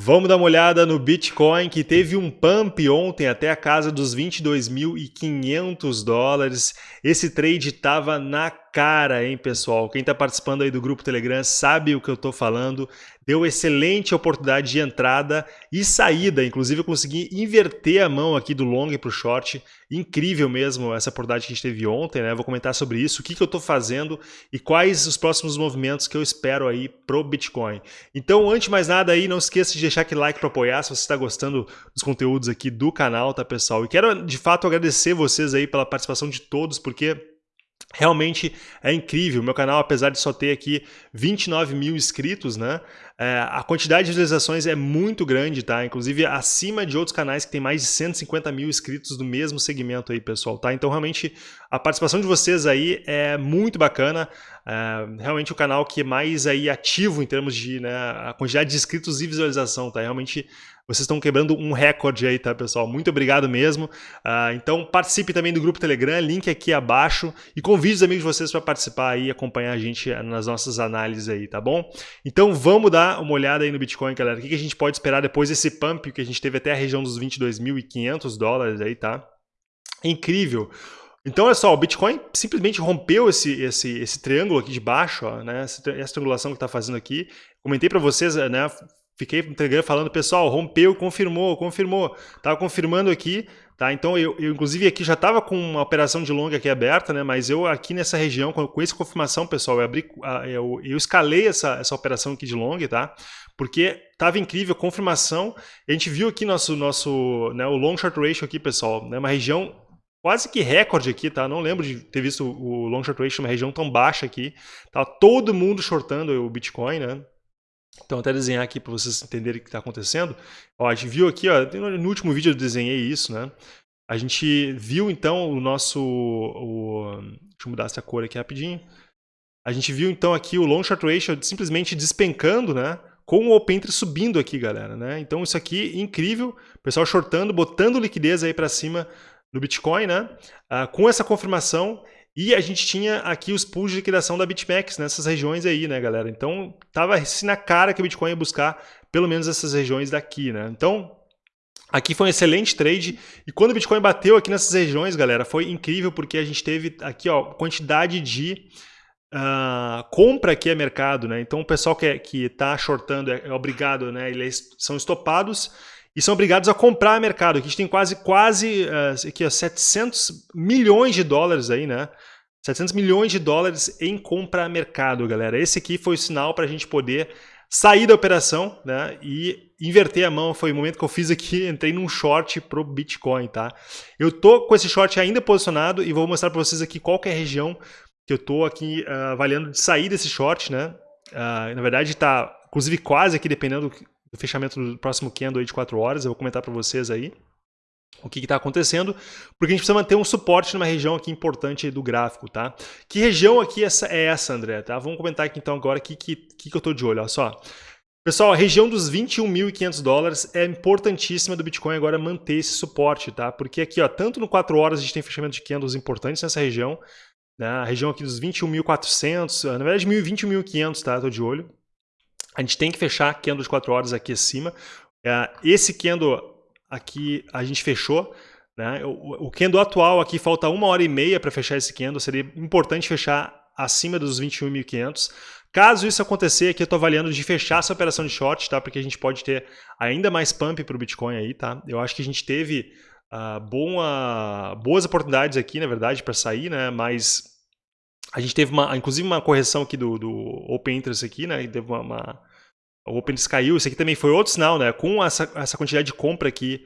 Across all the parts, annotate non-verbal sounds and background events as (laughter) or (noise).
Vamos dar uma olhada no Bitcoin que teve um pump ontem até a casa dos 22.500 dólares. Esse trade estava na cara, hein, pessoal? Quem está participando aí do grupo Telegram sabe o que eu estou falando. Deu excelente oportunidade de entrada e saída. Inclusive, eu consegui inverter a mão aqui do long para o short. Incrível mesmo essa oportunidade que a gente teve ontem, né? vou comentar sobre isso, o que, que eu estou fazendo e quais os próximos movimentos que eu espero aí pro Bitcoin. Então, antes de mais nada aí, não esqueça de deixar aquele like para apoiar se você está gostando dos conteúdos aqui do canal, tá, pessoal? E quero, de fato, agradecer vocês aí pela participação de todos, porque Realmente é incrível, meu canal, apesar de só ter aqui 29 mil inscritos, né? É, a quantidade de visualizações é muito grande, tá? Inclusive acima de outros canais que tem mais de 150 mil inscritos do mesmo segmento aí, pessoal, tá? Então realmente a participação de vocês aí é muito bacana, é, realmente o canal que é mais aí ativo em termos de né, a quantidade de inscritos e visualização, tá? Realmente vocês estão quebrando um recorde aí, tá, pessoal? Muito obrigado mesmo. Uh, então participe também do grupo Telegram, link aqui abaixo. E convide os amigos de vocês para participar aí e acompanhar a gente nas nossas análises aí, tá bom? Então vamos dar uma olhada aí no Bitcoin, galera. O que a gente pode esperar depois desse pump que a gente teve até a região dos 22.500 dólares aí, tá? Incrível. Então, olha só, o Bitcoin simplesmente rompeu esse, esse, esse triângulo aqui de baixo, ó, né? essa, essa triangulação que está fazendo aqui. Comentei para vocês, né? Fiquei Telegram falando, pessoal, rompeu, confirmou, confirmou. Tava confirmando aqui, tá? Então eu, eu inclusive aqui já estava com uma operação de longa aqui aberta, né? Mas eu aqui nessa região, com, com essa confirmação, pessoal, eu abri, eu, eu escalei essa, essa operação aqui de long, tá? Porque tava incrível, confirmação. A gente viu aqui nosso, nosso, né, o long short ratio aqui, pessoal, né? Uma região quase que recorde aqui, tá? Não lembro de ter visto o long short ratio, uma região tão baixa aqui. Tá todo mundo shortando o Bitcoin, né? Então, até desenhar aqui para vocês entenderem o que está acontecendo. Ó, a gente viu aqui, ó, no último vídeo eu desenhei isso, né? A gente viu, então, o nosso... O, deixa eu mudar essa cor aqui rapidinho. A gente viu, então, aqui o long short ratio simplesmente despencando, né? Com o open interest subindo aqui, galera, né? Então, isso aqui, incrível. O pessoal shortando, botando liquidez aí para cima no Bitcoin, né? Ah, com essa confirmação, e a gente tinha aqui os pools de liquidação da BitMEX nessas regiões aí, né, galera? Então, tava assim na cara que o Bitcoin ia buscar pelo menos essas regiões daqui, né? Então, aqui foi um excelente trade. E quando o Bitcoin bateu aqui nessas regiões, galera, foi incrível porque a gente teve aqui, ó, quantidade de uh, compra aqui a mercado, né? Então, o pessoal que, é, que tá shortando é, é obrigado, né? Eles são estopados e são obrigados a comprar mercado. Aqui a gente tem quase, quase uh, aqui, ó, 700 milhões de dólares aí, né? 700 milhões de dólares em compra mercado, galera. Esse aqui foi o sinal para a gente poder sair da operação né, e inverter a mão. Foi o momento que eu fiz aqui, (laughs) entrei num short pro Bitcoin, tá? Eu tô com esse short ainda posicionado e vou mostrar para vocês aqui qual é a região que eu tô aqui uh, avaliando de sair desse short, né? Uh, na verdade está, inclusive quase aqui, dependendo do fechamento do próximo candle aí de 4 horas, eu vou comentar para vocês aí o que está acontecendo, porque a gente precisa manter um suporte numa região aqui importante do gráfico, tá? Que região aqui essa é essa, André? Tá? Vamos comentar aqui então agora o que, que, que eu estou de olho, olha só. Pessoal, a região dos 21.500 dólares é importantíssima do Bitcoin agora manter esse suporte, tá? Porque aqui, ó, tanto no 4 horas a gente tem fechamento de candles importantes nessa região, né? A região aqui dos 21.400, na verdade 21.500, tá? Tô de olho. A gente tem que fechar candle de 4 horas aqui acima. É, esse candle aqui a gente fechou. Né? O, o candle atual aqui falta uma hora e meia para fechar esse candle, seria importante fechar acima dos 21.500. Caso isso acontecer, aqui eu estou avaliando de fechar essa operação de short, tá? porque a gente pode ter ainda mais pump para o Bitcoin aí. Tá? Eu acho que a gente teve uh, boa, boas oportunidades aqui, na verdade, para sair, né? mas a gente teve uma, inclusive uma correção aqui do, do Open Interest aqui, né? teve uma, uma o OpenInteres caiu, isso aqui também foi outro sinal, né? Com essa, essa quantidade de compra aqui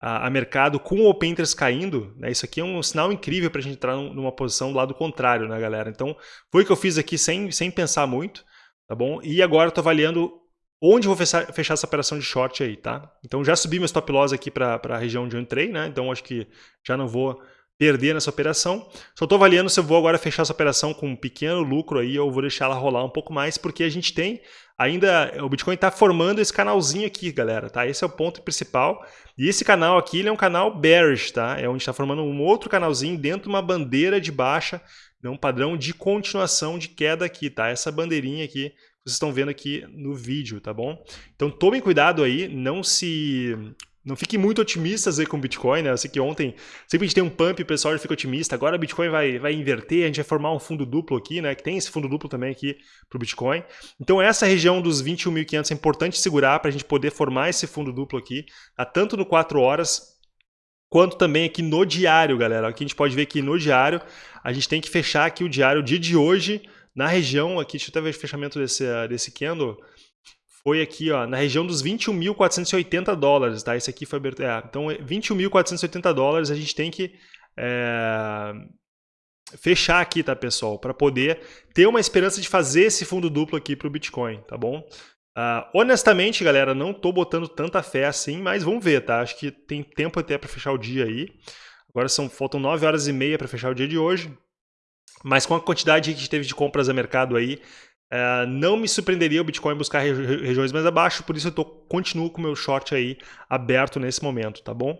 a, a mercado, com o OpenInteres caindo, né? Isso aqui é um sinal incrível para a gente entrar numa posição do lado contrário, né, galera? Então, foi o que eu fiz aqui sem, sem pensar muito, tá bom? E agora eu estou avaliando onde vou fechar, fechar, essa operação de short aí, tá? Então, já subi meu stop loss aqui para a região onde eu entrei, né? Então, acho que já não vou perder nessa operação. Só estou avaliando se eu vou agora fechar essa operação com um pequeno lucro aí ou vou deixar ela rolar um pouco mais, porque a gente tem ainda, o Bitcoin está formando esse canalzinho aqui, galera, tá? Esse é o ponto principal. E esse canal aqui, ele é um canal bearish, tá? É onde está formando um outro canalzinho dentro de uma bandeira de baixa, né? um padrão de continuação de queda aqui, tá? Essa bandeirinha aqui, vocês estão vendo aqui no vídeo, tá bom? Então tomem cuidado aí, não se não fiquem muito otimistas aí com o Bitcoin, né? Eu sei que ontem sempre a gente tem um pump o pessoal já fica otimista. Agora o Bitcoin vai, vai inverter, a gente vai formar um fundo duplo aqui, né? Que tem esse fundo duplo também aqui para o Bitcoin. Então essa região dos 21.500 é importante segurar para a gente poder formar esse fundo duplo aqui, tá? tanto no 4 horas quanto também aqui no diário, galera. Aqui a gente pode ver que no diário a gente tem que fechar aqui o diário, o dia de hoje, na região aqui, deixa eu até ver o fechamento desse, desse candle, foi aqui ó, na região dos 21.480 dólares, tá? Esse aqui foi aberto, é, então 21.480 dólares a gente tem que é, fechar aqui, tá pessoal? Para poder ter uma esperança de fazer esse fundo duplo aqui para o Bitcoin, tá bom? Uh, honestamente, galera, não tô botando tanta fé assim, mas vamos ver, tá? Acho que tem tempo até para fechar o dia aí. Agora são, faltam 9 horas e meia para fechar o dia de hoje. Mas com a quantidade que a gente teve de compras a mercado aí, uh, não me surpreenderia o Bitcoin buscar regiões mais abaixo, por isso eu tô, continuo com o meu short aí aberto nesse momento, tá bom?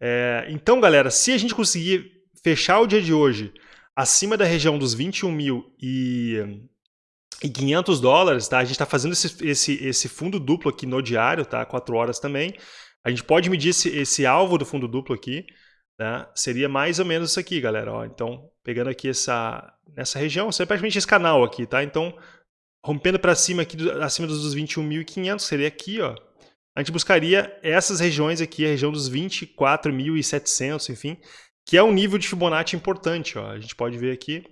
Uh, então, galera, se a gente conseguir fechar o dia de hoje acima da região dos 21 mil e e 500 dólares, tá? A gente está fazendo esse, esse, esse fundo duplo aqui no diário, tá? 4 horas também. A gente pode medir esse, esse alvo do fundo duplo aqui, né? Seria mais ou menos isso aqui, galera. Ó, então, pegando aqui essa, nessa região, seria praticamente esse canal aqui, tá? Então, rompendo para cima aqui, acima dos 21.500, seria aqui, ó. A gente buscaria essas regiões aqui, a região dos 24.700, enfim, que é um nível de Fibonacci importante, ó. A gente pode ver aqui,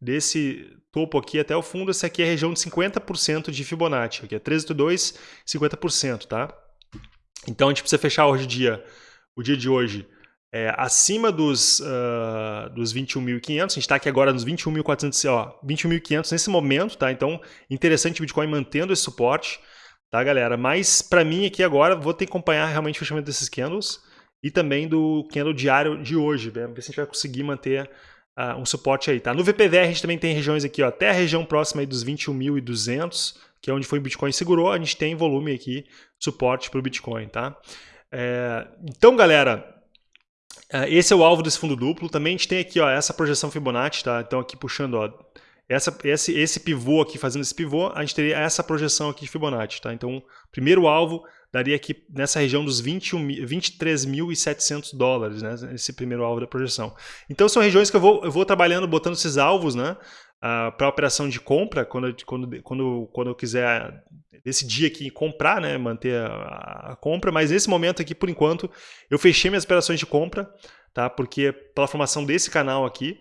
desse topo aqui até o fundo, essa aqui é a região de 50% de Fibonacci, aqui é 13,2, 50%, tá? Então a gente precisa fechar hoje o dia, o dia de hoje é, acima dos, uh, dos 21.500, a gente está aqui agora nos 21.400, ó, 21.500 nesse momento, tá? Então, interessante o Bitcoin mantendo esse suporte, tá, galera? Mas para mim aqui agora, vou ter que acompanhar realmente o fechamento desses candles e também do candle diário de hoje, né? ver se a gente vai conseguir manter uh, um suporte aí, tá? No VPVR a gente também tem regiões aqui, ó, até a região próxima aí dos 21.200, que é onde foi o Bitcoin segurou, a gente tem volume aqui, suporte para o Bitcoin, tá? É, então, galera, esse é o alvo desse fundo duplo. Também a gente tem aqui ó, essa projeção Fibonacci, tá? Então aqui puxando ó, essa, esse, esse pivô aqui, fazendo esse pivô, a gente teria essa projeção aqui de Fibonacci, tá? Então, primeiro alvo daria aqui nessa região dos 23.700 dólares, né? Esse primeiro alvo da projeção. Então, são regiões que eu vou, eu vou trabalhando, botando esses alvos, né? Para operação de compra, quando, quando, quando, quando eu quiser decidir aqui comprar, né, manter a, a, compra, mas nesse momento aqui, por enquanto, eu fechei minhas operações de compra, tá? Porque pela formação desse canal aqui,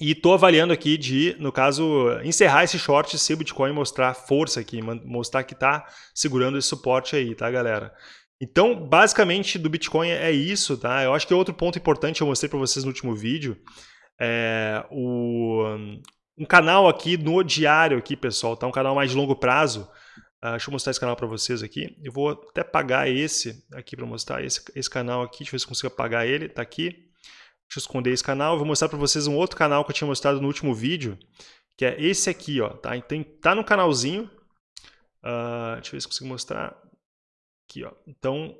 e estou avaliando aqui de, no caso, encerrar esse short se o Bitcoin mostrar força aqui, mostrar que está segurando esse suporte aí, tá, galera? Então, basicamente, do Bitcoin é isso, tá? Eu acho que outro ponto importante eu mostrei para vocês no último vídeo é o, um canal aqui no diário aqui, pessoal, tá? Um canal mais de longo prazo. Uh, deixa eu mostrar esse canal para vocês aqui. Eu vou até pagar esse aqui para mostrar esse, esse canal aqui. Deixa eu ver se consigo apagar ele. Tá aqui. Deixa eu esconder esse canal. Eu vou mostrar para vocês um outro canal que eu tinha mostrado no último vídeo, que é esse aqui, ó. Tá, então, tá no canalzinho. Uh, deixa eu ver se consigo mostrar. Aqui, ó. Então,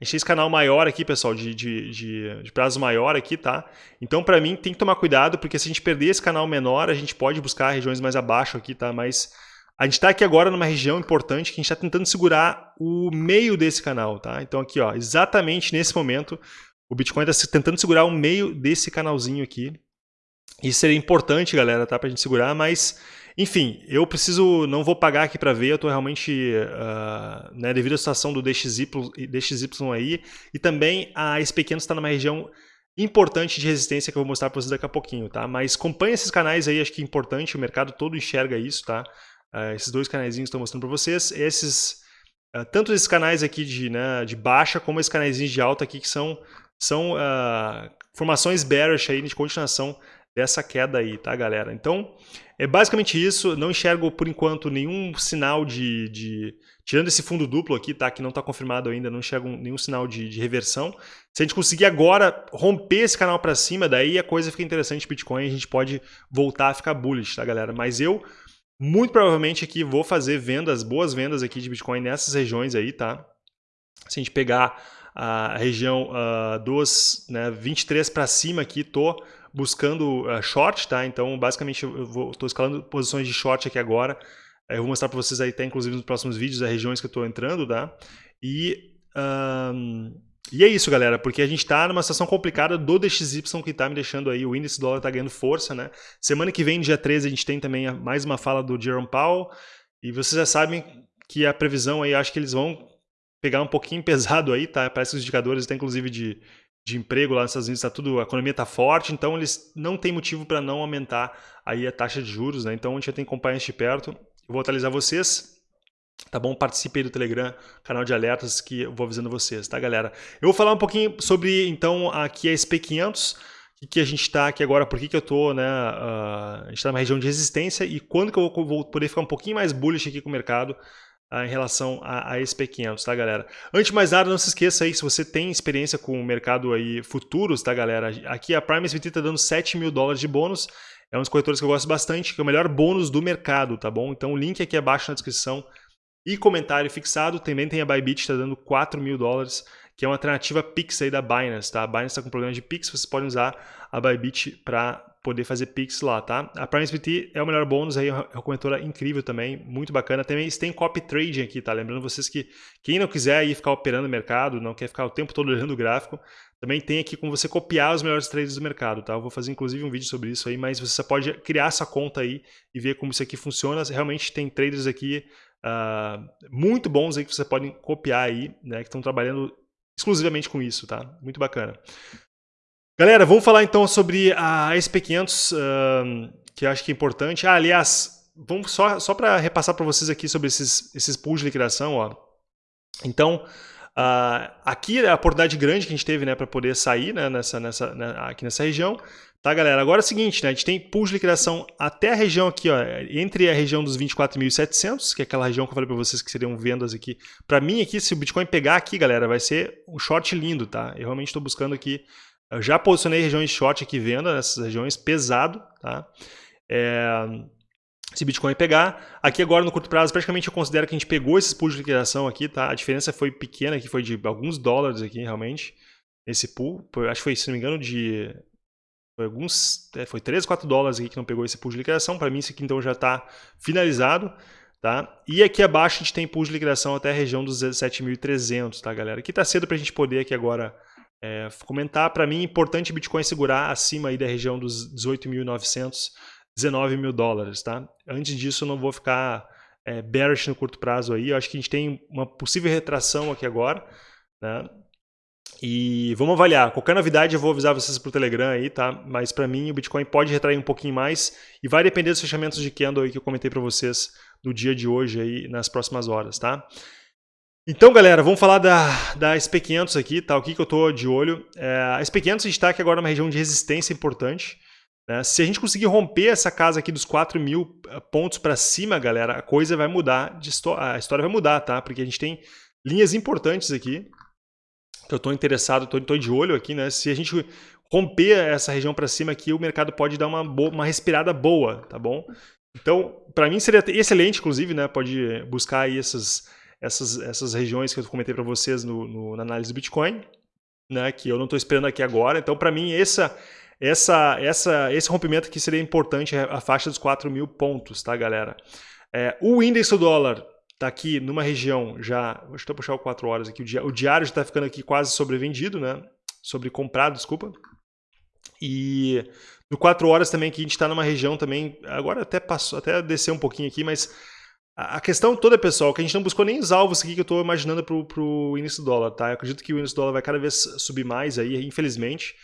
a gente tem esse canal maior aqui, pessoal, de, de, de, de prazo maior aqui, tá? Então, para mim, tem que tomar cuidado, porque se a gente perder esse canal menor, a gente pode buscar regiões mais abaixo aqui, tá? Mas a gente está aqui agora numa região importante que a gente está tentando segurar o meio desse canal, tá? Então aqui, ó, exatamente nesse momento, o Bitcoin está tentando segurar o meio desse canalzinho aqui. Isso seria importante, galera, tá? Para a gente segurar, mas, enfim, eu preciso, não vou pagar aqui para ver, eu estou realmente, uh, né, devido à situação do DXY, DXY aí, e também a SP500 está numa região importante de resistência que eu vou mostrar para vocês daqui a pouquinho, tá? Mas acompanhe esses canais aí, acho que é importante, o mercado todo enxerga isso, tá? Uh, esses dois canais que estou mostrando para vocês, esses, uh, tanto esses canais aqui de, né, de baixa, como esses canais de alta aqui, que são são formações bearish aí de continuação dessa queda aí, tá, galera? Então, é basicamente isso. Não enxergo, por enquanto, nenhum sinal de... de tirando esse fundo duplo aqui, tá, que não está confirmado ainda, não enxergo nenhum sinal de, de, reversão. Se a gente conseguir agora romper esse canal para cima, daí a coisa fica interessante Bitcoin, a gente pode voltar a ficar bullish, tá, galera? Mas eu, muito provavelmente aqui, vou fazer vendas, boas vendas aqui de Bitcoin nessas regiões aí, tá? Se a gente pegar a região uh, dos né, 23 para cima aqui, estou buscando uh, short, tá? Então, basicamente, eu estou escalando posições de short aqui agora Eu vou mostrar para vocês aí, até inclusive nos próximos vídeos, as regiões que eu estou entrando, tá? E, um, e é isso, galera, porque a gente está numa situação complicada do DXY que está me deixando aí, o índice dólar está ganhando força, né? Semana que vem, dia 13, a gente tem também mais uma fala do Jerome Powell, e vocês já sabem que a previsão aí, acho que eles vão pegar um pouquinho (laughs) pesado aí, tá? Parece que os indicadores, até inclusive de, de emprego lá nos Estados Unidos, tá tudo, a economia está forte, então eles não têm motivo para não aumentar aí a taxa de juros, né? Então a gente tem que acompanhar isso de perto. Eu vou atualizar vocês. Tá bom? Participe aí do Telegram, canal de alertas que eu vou avisando vocês, tá, galera? Eu vou falar um pouquinho sobre, então, aqui a SP500, que, que a gente está aqui agora, por que, que eu estou, né? Uh, a gente está numa região de resistência e quando que eu vou poder ficar um pouquinho mais bullish aqui com o mercado em relação a, a SP500, tá, galera? Antes de mais nada, não se esqueça aí, se você tem experiência com o mercado aí futuros, tá, galera? Aqui a Prime SVT está dando 7 mil dólares de bônus, é um dos corretores que eu gosto bastante, que é o melhor bônus do mercado, tá bom? Então o link aqui abaixo na descrição e comentário fixado. Também tem a Bybit, está dando 4 mil dólares, que é uma alternativa Pix aí da Binance, tá? A Binance está com problema de Pix, vocês podem usar a Bybit para poder fazer Pix lá, tá? A Prime SPT é o melhor bônus aí, é uma corretora incrível também, muito bacana. Também tem copy trading aqui, tá? Lembrando vocês que quem não quiser aí ficar operando no mercado, não quer ficar o tempo todo olhando o gráfico, também tem aqui como você copiar os melhores trades do mercado, tá? Eu vou fazer inclusive um vídeo sobre isso aí, mas você pode criar essa conta aí e ver como isso aqui funciona. Realmente tem traders aqui uh, muito bons aí que você pode copiar aí, né? Que estão trabalhando exclusivamente com isso, tá? Muito bacana. Galera, vamos falar então sobre a SP500, uh, que eu acho que é importante. Ah, aliás, vamos só, só para repassar para vocês aqui sobre esses, esses pools de liquidação, ó. Então, Uh, aqui é a oportunidade grande que a gente teve né, para poder sair né, nessa, nessa, né, aqui nessa região. Tá, galera? Agora é o seguinte, né, a gente tem pools de liquidação até a região aqui, ó, entre a região dos 24.700, que é aquela região que eu falei para vocês que seriam vendas aqui. Para mim aqui, se o Bitcoin pegar aqui, galera, vai ser um short lindo, tá? Eu realmente estou buscando aqui, eu já posicionei regiões short aqui, venda nessas regiões, pesado, tá? É, se Bitcoin pegar. Aqui agora no curto prazo, praticamente eu considero que a gente pegou esses pools de liquidação aqui, tá? A diferença foi pequena, que foi de alguns dólares aqui realmente, esse pool. Acho que foi, se não me engano, de foi alguns, é, foi 3, 4 dólares aqui que não pegou esse pool de liquidação. Para mim isso aqui então já está finalizado, tá? E aqui abaixo a gente tem pool de liquidação até a região dos 17.300, tá, galera? Aqui está cedo para a gente poder aqui agora é, comentar. Para mim é importante Bitcoin segurar acima aí da região dos 18.900 19 mil dólares, tá? Antes disso, não vou ficar é, bearish no curto prazo aí. Eu acho que a gente tem uma possível retração aqui agora, né? E vamos avaliar. Qualquer novidade eu vou avisar vocês por Telegram aí, tá? Mas para mim o Bitcoin pode retrair um pouquinho mais e vai depender dos fechamentos de candle aí que eu comentei para vocês no dia de hoje aí nas próximas horas, tá? Então, galera, vamos falar da, da SP500 aqui, tá? O que, que eu tô de olho. É, a SP500 a gente está aqui agora numa região de resistência importante. Né? Se a gente conseguir romper essa casa aqui dos 4 mil eh, pontos para cima, galera, a coisa vai mudar, a história vai mudar, tá? Porque a gente tem linhas importantes aqui, que eu estou interessado, estou de olho aqui, né? Se a gente romper essa região para cima aqui, o mercado pode dar uma, boa, uma respirada boa, tá bom? Então, para mim seria excelente, inclusive, né? Pode buscar aí essas, essas, essas regiões que eu comentei para vocês no, no, na análise do Bitcoin, né? Que eu não estou esperando aqui agora. Então, para mim, essa essa, essa, esse rompimento aqui seria importante, a faixa dos 4 mil pontos, tá, galera? É, o índice do dólar está aqui numa região já. Deixa eu puxar o 4 horas aqui. O diário já está ficando aqui quase sobrevendido, né? Sobrecomprado, desculpa. E no 4 horas também que a gente está numa região também. Agora até passou, até descer um pouquinho aqui, mas a questão toda, pessoal, que a gente não buscou nem os alvos aqui que eu estou imaginando para o índice do dólar, tá? Eu acredito que o índice do dólar vai cada vez subir mais aí, infelizmente.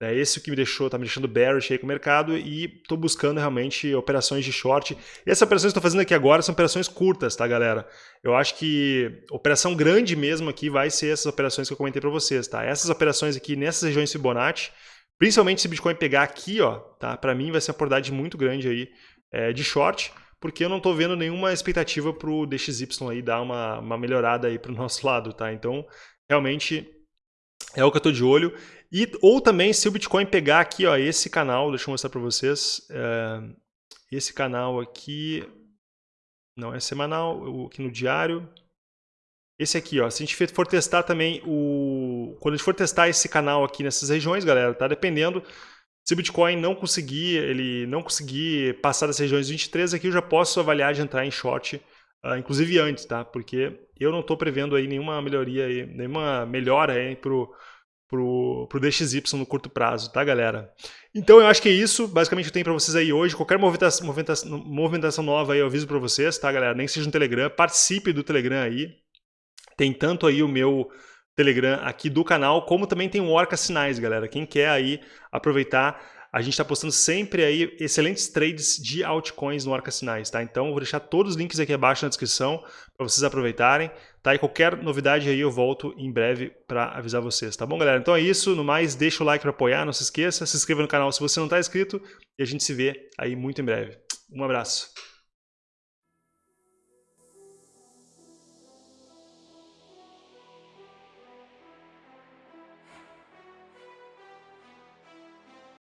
É esse que me deixou, tá me deixando bearish aí com o mercado e estou buscando realmente operações de short. E essas operações que estou fazendo aqui agora são operações curtas, tá, galera? Eu acho que operação grande mesmo aqui vai ser essas operações que eu comentei para vocês, tá? Essas operações aqui nessas regiões Fibonacci, principalmente se o Bitcoin pegar aqui, ó, tá? Para mim vai ser uma oportunidade muito grande aí é, de short, porque eu não estou vendo nenhuma expectativa para o DXY aí dar uma, uma melhorada aí para o (laughs) nosso lado, tá? Então, realmente é o que eu estou de olho. E, ou também, se o Bitcoin pegar aqui, ó, esse canal, deixa eu mostrar para vocês. É, esse canal aqui, não é semanal, aqui no diário. Esse aqui, ó, se a gente for testar também o... Quando a gente for testar esse canal aqui nessas regiões, galera, tá dependendo... Se o Bitcoin não conseguir, ele não conseguir passar das regiões 23, aqui eu já posso avaliar de entrar em short, uh, inclusive antes, tá? Porque eu não estou prevendo aí nenhuma melhoria, aí, nenhuma melhora aí pro, pro, pro DXY no curto prazo, tá, galera? Então eu acho que é isso, basicamente eu tenho para vocês aí hoje. Qualquer movimentação, movimentação, movimentação nova aí eu aviso para vocês, tá, galera? Nem que seja no Telegram, participe do Telegram aí. Tem tanto aí o meu Telegram aqui do canal, como também tem o Orca Sinais, galera. Quem quer aí aproveitar, a gente está postando sempre aí excelentes trades de altcoins no Orca Sinais, tá? Então, vou deixar todos os links aqui abaixo na descrição para vocês aproveitarem, tá? E qualquer novidade aí eu volto em breve para avisar vocês, tá bom, galera? Então é isso, no mais, deixa o like para apoiar, não se esqueça, se inscreva no canal se você não está inscrito e a gente se vê aí muito em breve. Um abraço.